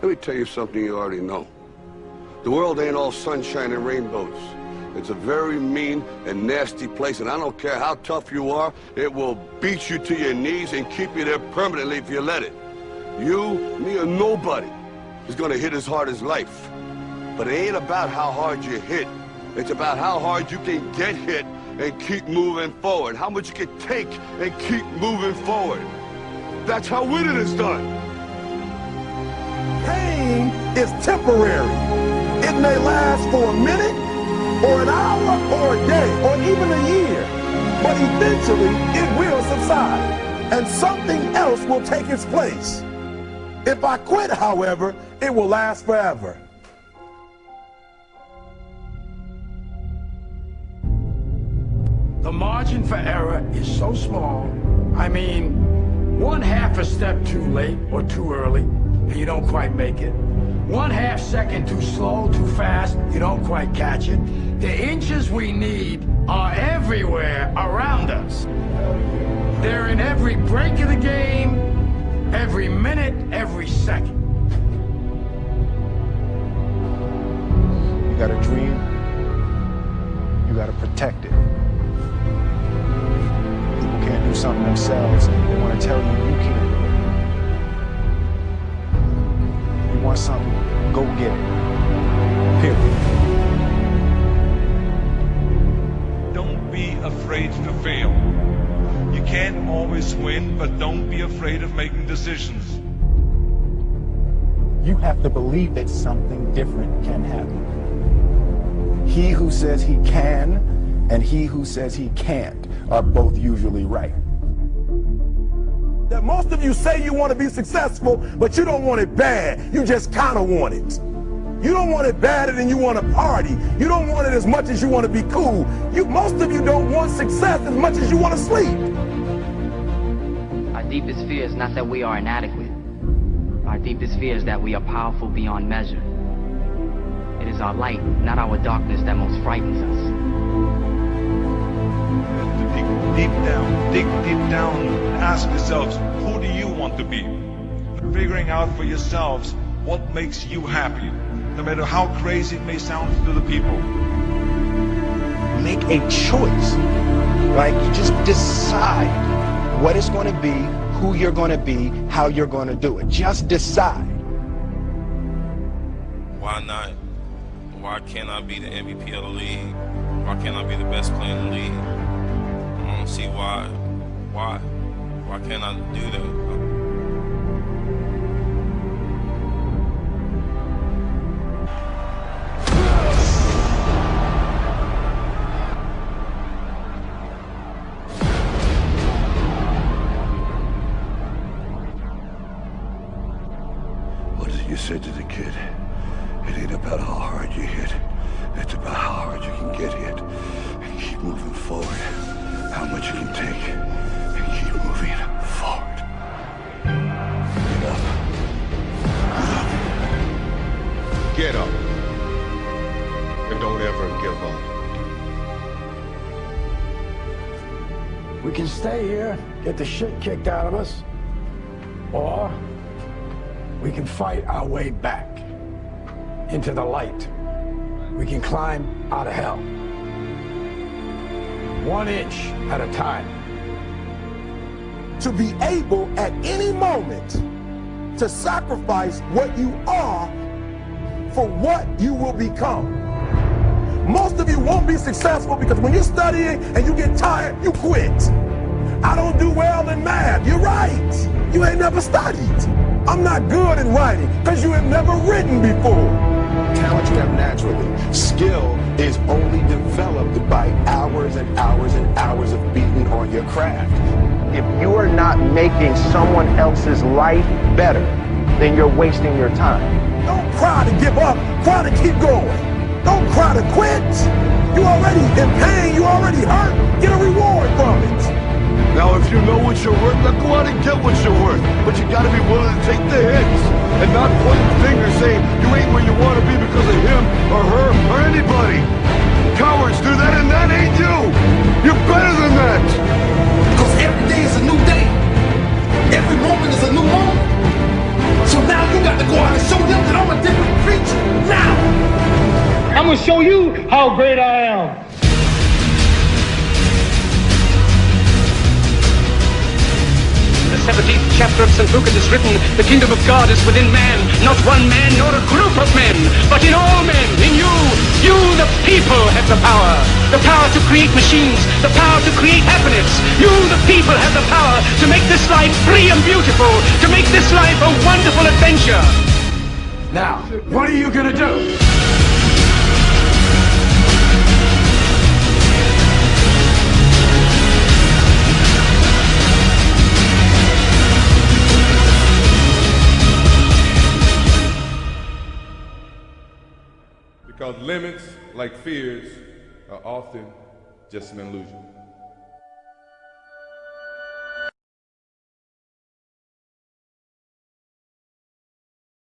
Let me tell you something you already know. The world ain't all sunshine and rainbows. It's a very mean and nasty place, and I don't care how tough you are, it will beat you to your knees and keep you there permanently if you let it. You, me, or nobody is gonna hit as hard as life. But it ain't about how hard you hit. It's about how hard you can get hit and keep moving forward. How much you can take and keep moving forward. That's how winning is done. Pain is temporary. It may last for a minute, or an hour, or a day, or even a year. But eventually, it will subside, and something else will take its place. If I quit, however, it will last forever. The margin for error is so small. I mean, one half a step too late or too early, and you don't quite make it. One half second too slow, too fast, you don't quite catch it. The inches we need are everywhere around us. They're in every break of the game, every minute, every second. You got a dream, you got to protect it People can't do something themselves, they want to tell you you can't want something, go get it. Period. Don't be afraid to fail. You can't always win, but don't be afraid of making decisions. You have to believe that something different can happen. He who says he can and he who says he can't are both usually right. That most of you say you want to be successful, but you don't want it bad. You just kind of want it. You don't want it badder than you want to party. You don't want it as much as you want to be cool. You, most of you don't want success as much as you want to sleep. Our deepest fear is not that we are inadequate. Our deepest fear is that we are powerful beyond measure. It is our light, not our darkness, that most frightens us deep down, dig deep down, ask yourselves, who do you want to be? Figuring out for yourselves what makes you happy, no matter how crazy it may sound to the people. Make a choice, right? You just decide what it's going to be, who you're going to be, how you're going to do it. Just decide. Why not? Why can't I be the MVP of the league? Why can't I be the best player in the league? I don't see why, why, why can't I do that? What did you say to the kid? It ain't about how hard you hit. It's about how hard you can get hit and keep moving forward how much you can take We can stay here, get the shit kicked out of us, or we can fight our way back into the light. We can climb out of hell one inch at a time. To be able at any moment to sacrifice what you are for what you will become. Most of you won't be successful because when you're studying and you get tired, you quit. I don't do well in math. You're right. You ain't never studied. I'm not good in writing because you have never written before. Talent you have naturally. Skill is only developed by hours and hours and hours of beating on your craft. If you are not making someone else's life better, then you're wasting your time. Don't cry to give up, cry to keep going. Don't cry to quit. You already If you know what you're worth, now go out and get what you're worth. But you gotta be willing to take the hits and not point fingers saying you ain't where you wanna be because of him or her or anybody. Cowards do that and that ain't you! You're better than that! Because every day is a new day. Every moment is a new moment. So now you got to go out and show them that I'm a different creature. Now! I'm gonna show you how great I am. 17th chapter of St. Luke is written, the kingdom of God is within man, not one man nor a group of men, but in all men, in you. You, the people, have the power. The power to create machines, the power to create happiness. You, the people, have the power to make this life free and beautiful, to make this life a wonderful adventure. Now, what are you gonna do? Because limits, like fears, are often just an illusion.